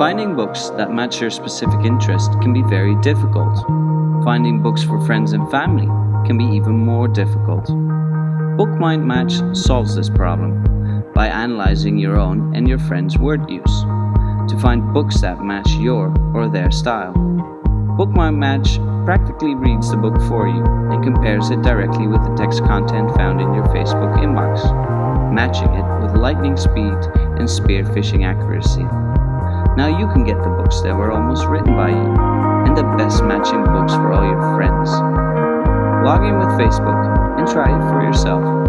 Finding books that match your specific interest can be very difficult. Finding books for friends and family can be even more difficult. Bookmind Match solves this problem by analyzing your own and your friends' word use to find books that match your or their style. Bookmind Match practically reads the book for you and compares it directly with the text content found in your Facebook inbox, matching it with lightning speed and spearfishing accuracy. Now you can get the books that were almost written by you and the best matching books for all your friends. Log in with Facebook and try it for yourself.